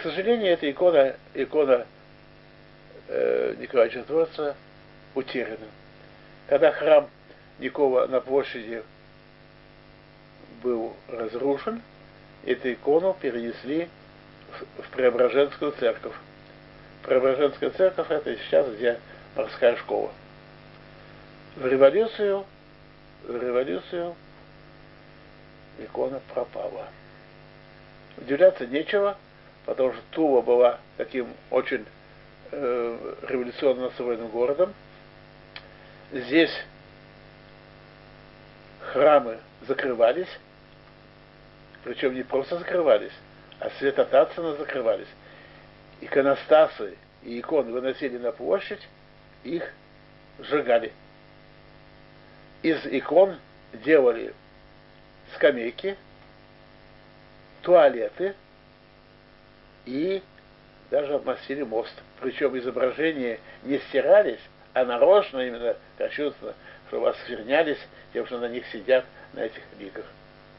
К сожалению, эта икона, икона э, Николая Чудотворца утеряна. Когда храм Никова на площади был разрушен, эту икону перенесли в, в Преображенскую церковь. Преображенская церковь это сейчас, где морская школа. В революцию, в революцию икона пропала. Удивляться нечего, потому что Тува была таким очень э, революционно настроенным городом. Здесь храмы закрывались, причем не просто закрывались, а святотатственно закрывались. Иконостасы и иконы выносили на площадь, их сжигали. Из икон делали скамейки, туалеты и даже обмастили мост. Причем изображения не стирались, а нарочно именно кощунственно, чтобы осквернялись тем, что на них сидят, на этих ликах.